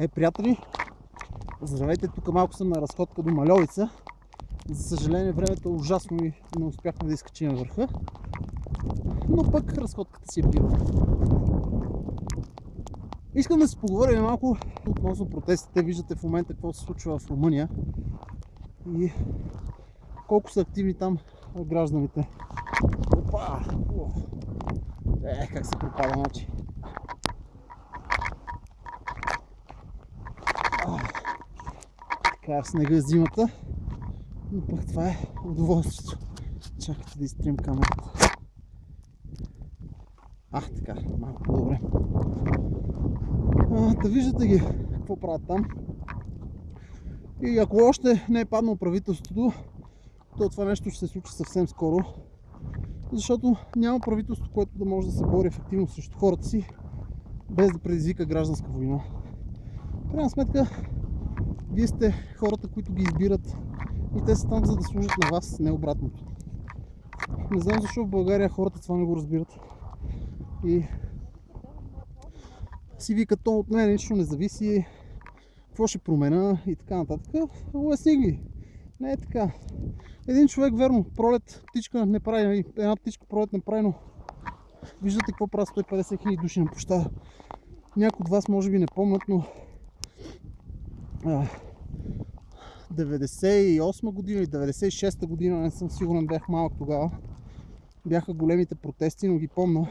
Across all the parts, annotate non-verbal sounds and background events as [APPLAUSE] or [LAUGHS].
Е, приятели, здравейте, тук малко съм на разходка до Малевица. За съжаление времето е ужасно и не успяхме да изкачим върха. Но пък разходката си е била. Искам да си поговорим малко относно протестите. Виждате в момента какво се случва в Румъния и колко са активни там гражданите. Опа! Е, как се пропада, значи. Така снега зимата, но пък това е удоволствието. Чакайте да изтрим камерата. А, така, малко по-добре. Да виждате ги какво правят там. И ако още не е паднало правителството, то това нещо ще се случи съвсем скоро. Защото няма правителство, което да може да се бори ефективно срещу хората си, без да предизвика гражданска война. В крайна сметка, вие сте хората, които ги избират и те са там за да служат на вас, не обратното. Не знам защо в България хората това не го разбират. И си викат, то от мен нищо не зависи, какво ще промена и така нататък. Уясни ги. Не е така. Един човек, верно, пролет, птичка не прави, една птичка пролет не прави, но виждате какво правят 150 хиляди души на площада. Някои от вас може би не помнят, но 98 година или 96 година, не съм сигурен, бях малък тогава. Бяха големите протести, но ги помня.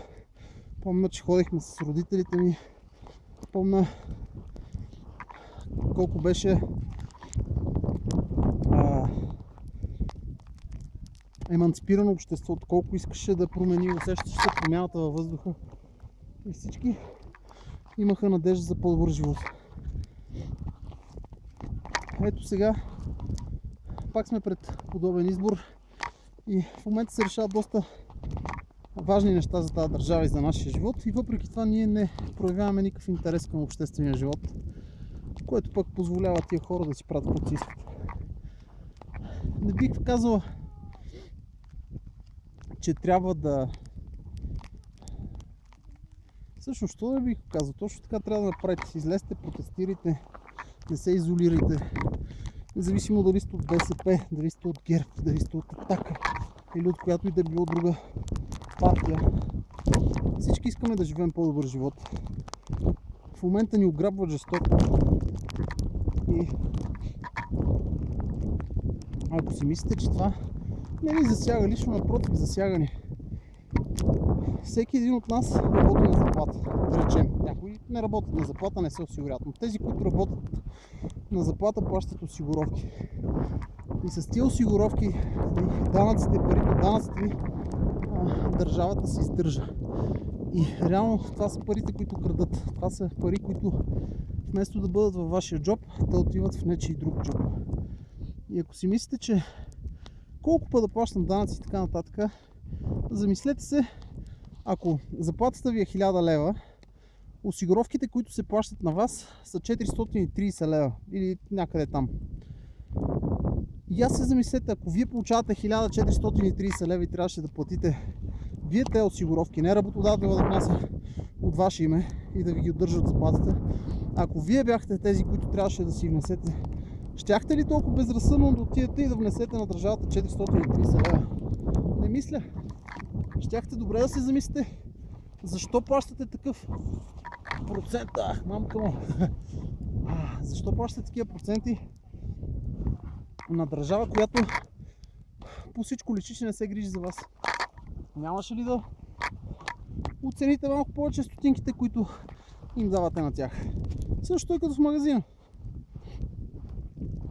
Помня, че ходихме с родителите ми. Помня колко беше а, еманципирано обществото, колко искаше да промени, усещаше се промяната във въздуха. И всички имаха надежда за по-добър живот. Ето сега пак сме пред подобен избор и в момента се решават доста важни неща за тази държава и за нашия живот и въпреки това ние не проявяваме никакъв интерес към обществения живот, което пък позволява тия хора да си правят каквото искат. Не бих казал, че трябва да... Всъщност, що не бих казал? Точно така трябва да направите. Излезте, протестирайте, не се изолирайте. Независимо дали сте от БСП, дали сте от ГЕРБ, дали сте от Атака или от която и да било друга партия. Всички искаме да живеем по-добър живот. В момента ни ограбват жестоко. И ако си мислите, че това не ни засяга лично, напротив, засяга ни. Всеки един от нас работи на заплата, да речем. Някои не работят на заплата, не се осигуряват. Но тези, които работят на заплата, плащат осигуровки. И с тия осигуровки, данъците, парите от данъците държавата се издържа. И реално това са парите, които крадат. Това са пари, които вместо да бъдат във вашия джоб, те отиват в нечи друг джоб. И ако си мислите, че колко път да плащам данъци и така нататък, замислете се, ако заплатата ви е 1000 лева, осигуровките, които се плащат на вас са 430 лева или някъде там. И аз се замислете, ако вие получавате 1430 лева и трябваше да платите вие те осигуровки, не работодателя да внася от ваше име и да ви ги удържат заплатата, ако вие бяхте тези, които трябваше да си внесете, щяхте ли толкова безразсъдно да отидете и да внесете на държавата 430 лева? Не мисля. Щяхте добре да се замислите защо плащате такъв процент. Ах, мамка му. [LAUGHS] Защо плащате такива проценти на държава, която по всичко личи, че не се грижи за вас? Нямаше ли да оцените малко повече стотинките, които им давате на тях? Също е като в магазина.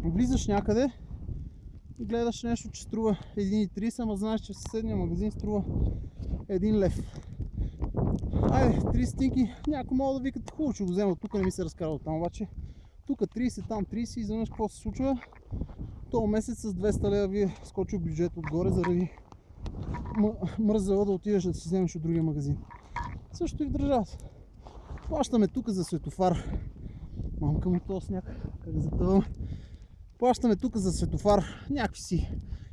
Влизаш някъде гледаш нещо, че струва 1,30, ама знаеш, че в съседния магазин струва 1 лев. Айде, 3 стинки, някой мога да викат, хубаво, че го взема, тук не ми се разкарва там, обаче тук 30, там 30 и изведнъж какво се случва? То месец с 200 лева ви е скочил бюджет отгоре заради мързела да отидеш да си вземеш от другия магазин. Също и в държавата. Плащаме тук за светофар. Мамка му този сняг, как затъвам. Плащаме тук за светофар някакви си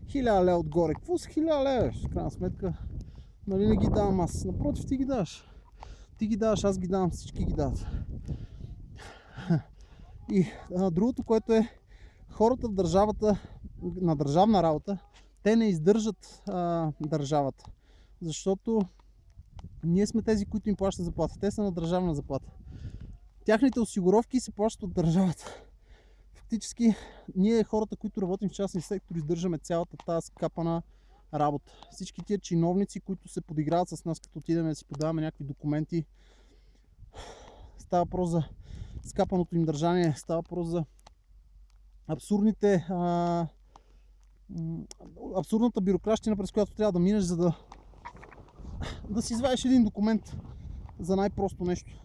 хиляда лева отгоре. Какво са хиляда лева? В крайна сметка, нали не ги давам аз. Напротив, ти ги даваш. Ти ги даваш, аз ги давам, всички ги дават. И а, другото, което е хората в държавата, на държавна работа, те не издържат а, държавата. Защото ние сме тези, които им плащат заплата. Те са на държавна заплата. Тяхните осигуровки се плащат от държавата. Фактически, ние хората, които работим в частния сектор, издържаме цялата тази скапана работа. Всички тия чиновници, които се подиграват с нас, като отидем да си подаваме някакви документи, става въпрос за скапаното им държание, става въпрос за абсурдните а, абсурдната бюрокращина, през която трябва да минеш, за да, да си извадиш един документ за най-просто нещо.